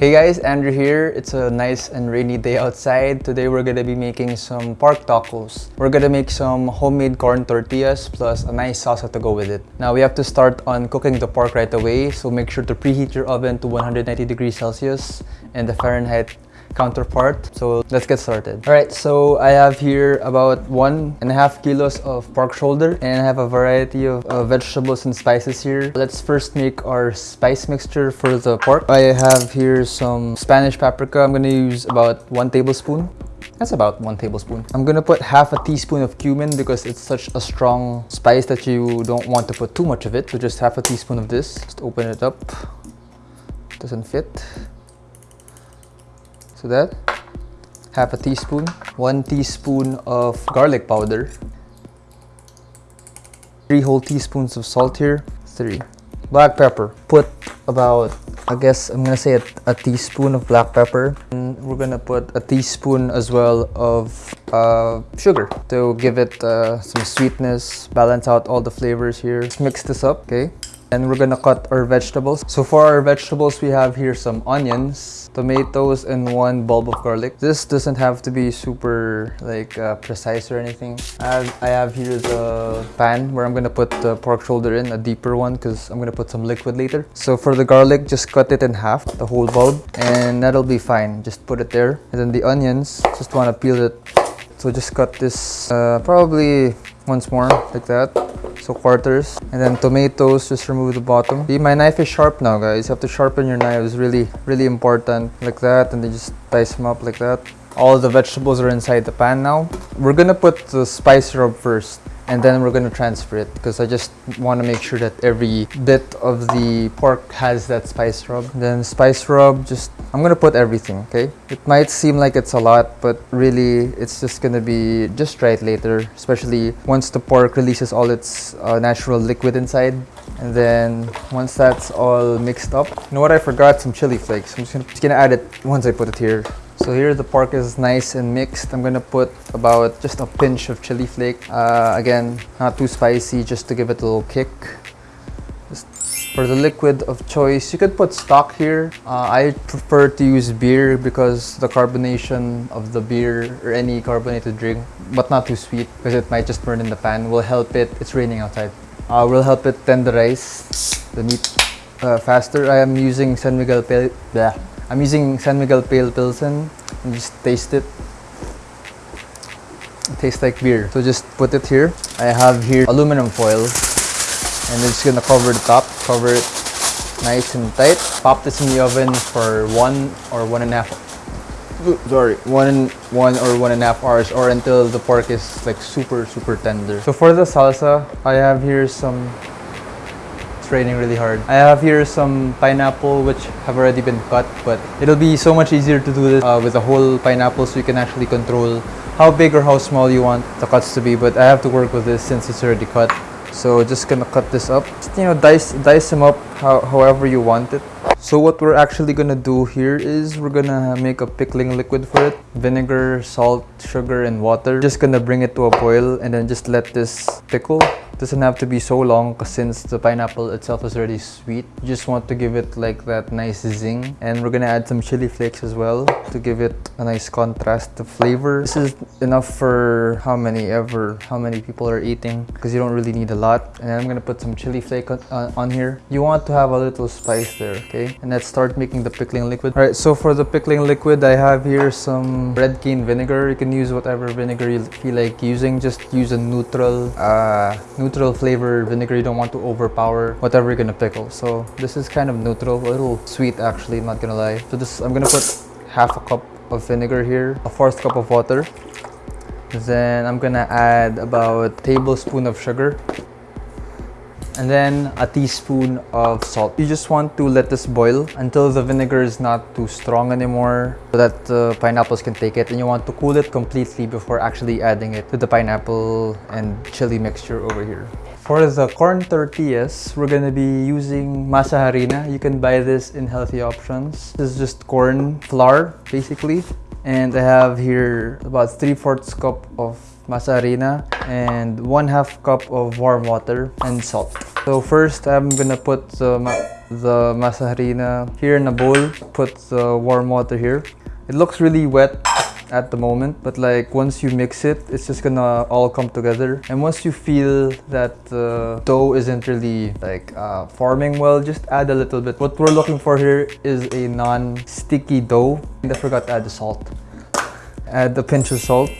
Hey guys, Andrew here. It's a nice and rainy day outside. Today we're gonna be making some pork tacos. We're gonna make some homemade corn tortillas plus a nice salsa to go with it. Now we have to start on cooking the pork right away, so make sure to preheat your oven to 190 degrees Celsius and the Fahrenheit counterpart. So let's get started. All right, so I have here about one and a half kilos of pork shoulder and I have a variety of uh, vegetables and spices here. Let's first make our spice mixture for the pork. I have here some Spanish paprika. I'm gonna use about one tablespoon. That's about one tablespoon. I'm gonna put half a teaspoon of cumin because it's such a strong spice that you don't want to put too much of it. So just half a teaspoon of this. Just open it up. Doesn't fit. So that, half a teaspoon, one teaspoon of garlic powder, three whole teaspoons of salt here, three. Black pepper, put about, I guess I'm gonna say a, a teaspoon of black pepper. And we're gonna put a teaspoon as well of uh, sugar to give it uh, some sweetness, balance out all the flavors here. Let's mix this up, okay? And we're gonna cut our vegetables. So for our vegetables, we have here some onions, tomatoes, and one bulb of garlic. This doesn't have to be super like uh, precise or anything. I have, I have here the pan where I'm gonna put the pork shoulder in, a deeper one, because I'm gonna put some liquid later. So for the garlic, just cut it in half, the whole bulb, and that'll be fine. Just put it there. And then the onions, just wanna peel it. So just cut this uh, probably once more, like that so quarters and then tomatoes just remove the bottom. See my knife is sharp now guys. You have to sharpen your knives. Really really important. Like that and then just dice them up like that. All the vegetables are inside the pan now. We're gonna put the spice rub first and then we're gonna transfer it because I just want to make sure that every bit of the pork has that spice rub. Then spice rub, just I'm gonna put everything, okay? It might seem like it's a lot, but really it's just gonna be just right later, especially once the pork releases all its uh, natural liquid inside. And then once that's all mixed up, you know what? I forgot some chili flakes. I'm just just gonna add it once I put it here. So here the pork is nice and mixed. I'm gonna put about just a pinch of chili flake. Uh, again, not too spicy, just to give it a little kick. For the liquid of choice, you could put stock here. Uh, I prefer to use beer because the carbonation of the beer or any carbonated drink, but not too sweet because it might just burn in the pan, will help it. It's raining outside. Uh, will help it tenderize the meat uh, faster. I am using San Miguel Pale. I'm using San Miguel Pale Pilsen and just taste it. It tastes like beer. So just put it here. I have here aluminum foil and it's gonna cover the top, cover it nice and tight. Pop this in the oven for one or one and a half sorry one one or one and a half hours or until the pork is like super super tender so for the salsa i have here some it's raining really hard. I have here some pineapple which have already been cut but it'll be so much easier to do this uh, with a whole pineapple so you can actually control how big or how small you want the cuts to be but I have to work with this since it's already cut. So just gonna cut this up. Just, you know, dice, dice them up how, however you want it. So what we're actually gonna do here is we're gonna make a pickling liquid for it. Vinegar, salt, sugar, and water. Just gonna bring it to a boil and then just let this pickle. Doesn't have to be so long since the pineapple itself is already sweet. You just want to give it like that nice zing. And we're gonna add some chili flakes as well to give it a nice contrast to flavor. This is enough for how many ever how many people are eating because you don't really need a lot. And i'm gonna put some chili flake on, uh, on here. You want to have a little spice there okay and let's start making the pickling liquid all right so for the pickling liquid i have here some red cane vinegar you can use whatever vinegar you feel like using just use a neutral uh neutral flavor vinegar. You don't want to overpower whatever you're gonna pickle. So this is kind of neutral, a little sweet actually, not gonna lie. So this, I'm gonna put half a cup of vinegar here, a fourth cup of water. Then I'm gonna add about a tablespoon of sugar and then a teaspoon of salt. You just want to let this boil until the vinegar is not too strong anymore so that the pineapples can take it and you want to cool it completely before actually adding it to the pineapple and chili mixture over here. For the corn tortillas, we're gonna be using masa harina. You can buy this in healthy options. This is just corn flour, basically. And I have here about 3 fourths cup of masa harina and 1 half cup of warm water and salt. So first I'm gonna put the the masa harina here in a bowl. Put the warm water here. It looks really wet at the moment but like once you mix it it's just gonna all come together. And once you feel that the dough isn't really like uh, forming well just add a little bit. What we're looking for here is a non-sticky dough. And I forgot to add the salt. Add a pinch of salt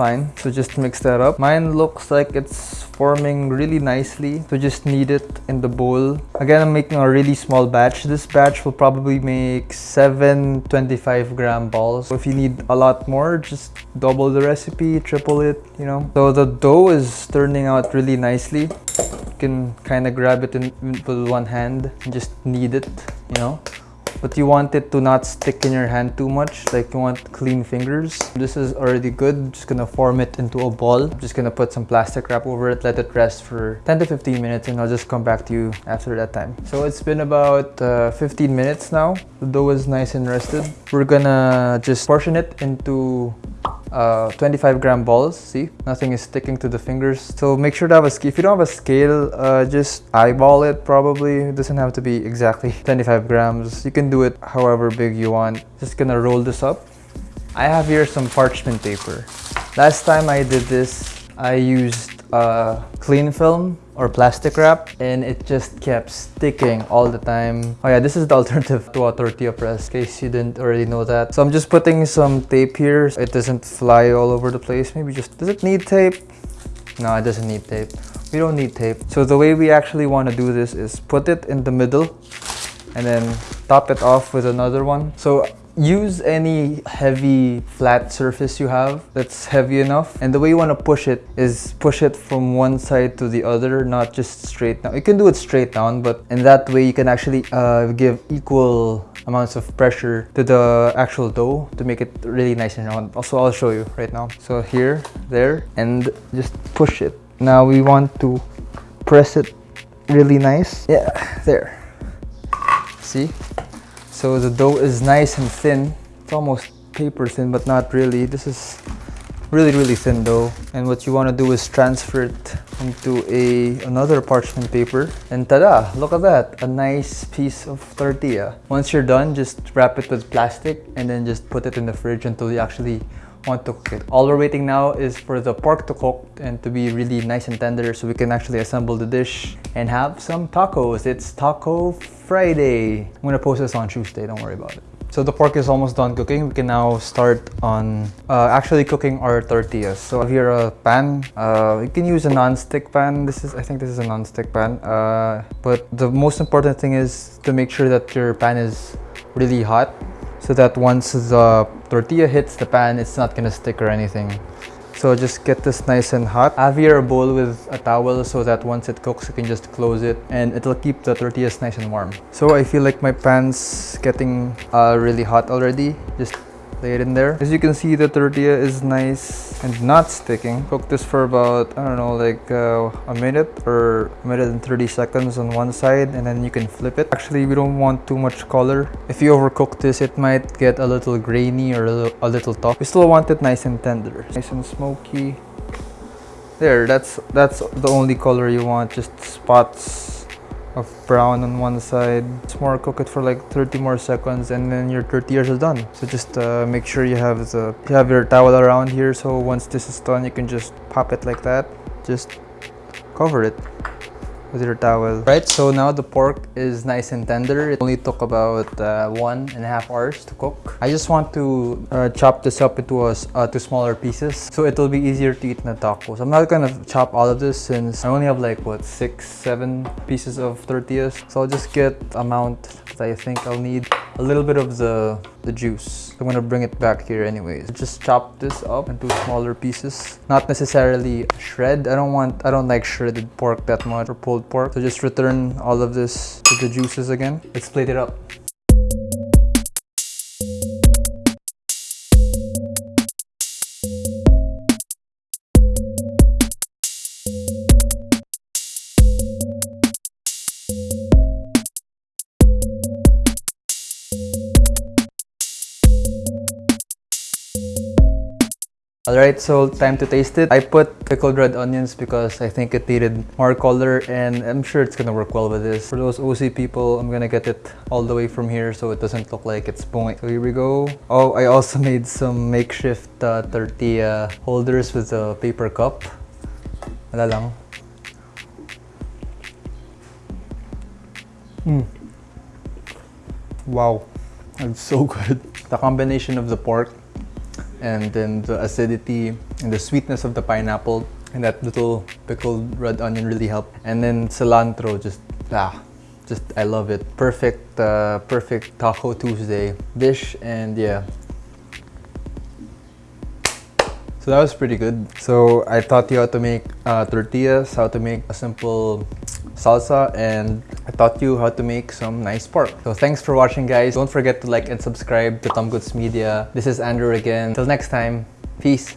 fine so just mix that up. Mine looks like it's forming really nicely so just knead it in the bowl. Again i'm making a really small batch. This batch will probably make seven 25 gram balls. So if you need a lot more just double the recipe triple it you know. So the dough is turning out really nicely. You can kind of grab it in, with one hand and just knead it you know but you want it to not stick in your hand too much like you want clean fingers. This is already good just gonna form it into a ball. Just gonna put some plastic wrap over it let it rest for 10 to 15 minutes and i'll just come back to you after that time. So it's been about uh, 15 minutes now. The dough is nice and rested. We're gonna just portion it into uh, 25 gram balls see? Nothing is sticking to the fingers. So make sure to have a scale if you don't have a scale uh, just eyeball it probably. It doesn't have to be exactly 25 grams. You can do it however big you want. Just gonna roll this up. I have here some parchment paper. Last time I did this I used uh, cling film or plastic wrap and it just kept sticking all the time. Oh yeah, this is the alternative to a tortilla press in case you didn't already know that. So I'm just putting some tape here. So it doesn't fly all over the place. Maybe just, does it need tape? No, it doesn't need tape. We don't need tape. So the way we actually want to do this is put it in the middle and then top it off with another one. So use any heavy flat surface you have that's heavy enough. And the way you want to push it is push it from one side to the other not just straight down. You can do it straight down but in that way you can actually uh, give equal amounts of pressure to the actual dough to make it really nice and round. Also I'll show you right now. So here there and just push it. Now we want to press it really nice. Yeah there. See so the dough is nice and thin. It's almost paper thin, but not really. This is really, really thin dough. And what you want to do is transfer it into a another parchment paper. And tada! Look at that! A nice piece of tortilla. Once you're done, just wrap it with plastic and then just put it in the fridge until you actually want to cook it. All we're waiting now is for the pork to cook and to be really nice and tender so we can actually assemble the dish and have some tacos. It's Taco Friday. I'm gonna post this on Tuesday, don't worry about it. So the pork is almost done cooking. We can now start on uh, actually cooking our tortillas. So here a pan. Uh, you can use a non-stick pan. This is, I think this is a non-stick pan. Uh, but the most important thing is to make sure that your pan is really hot so that once the tortilla hits the pan, it's not gonna stick or anything. So just get this nice and hot. Have your bowl with a towel so that once it cooks, you can just close it and it'll keep the tortillas nice and warm. So I feel like my pan's getting uh, really hot already. Just lay it in there. As you can see, the tortilla is nice and not sticking. Cook this for about, I don't know, like uh, a minute or a minute and 30 seconds on one side and then you can flip it. Actually, we don't want too much color. If you overcook this, it might get a little grainy or a little, a little tough. We still want it nice and tender. Nice and smoky. There, that's, that's the only color you want, just spots of brown on one side. It's more cook it for like 30 more seconds and then your tortillas are done. So just uh, make sure you have the you have your towel around here so once this is done you can just pop it like that. Just cover it with your towel. Right, so now the pork is nice and tender. It only took about uh, one and a half hours to cook. I just want to uh, chop this up into a, uh, to smaller pieces so it'll be easier to eat in the tacos. I'm not gonna chop all of this since I only have like what six, seven pieces of tortillas. So I'll just get amount that I think I'll need. A little bit of the the juice. I'm gonna bring it back here anyways. Just chop this up into smaller pieces. Not necessarily shred. I don't want, I don't like shredded pork that much or pulled pork. So just return all of this to the juices again. Let's plate it up. Alright, so time to taste it. I put pickled red onions because I think it needed more color and I'm sure it's gonna work well with this. For those OC people, I'm gonna get it all the way from here so it doesn't look like it's point. So here we go. Oh, I also made some makeshift uh, tortilla holders with a paper cup. Wala lang. Mm. Wow, it's so good. The combination of the pork and then the acidity and the sweetness of the pineapple and that little pickled red onion really helped. And then cilantro, just ah, just I love it. Perfect, uh, perfect Taco Tuesday dish, and yeah. So that was pretty good. So I taught you how to make uh, tortillas, how to make a simple salsa, and I taught you how to make some nice pork. So thanks for watching guys. Don't forget to like and subscribe to Tom Goods Media. This is Andrew again. Till next time, peace.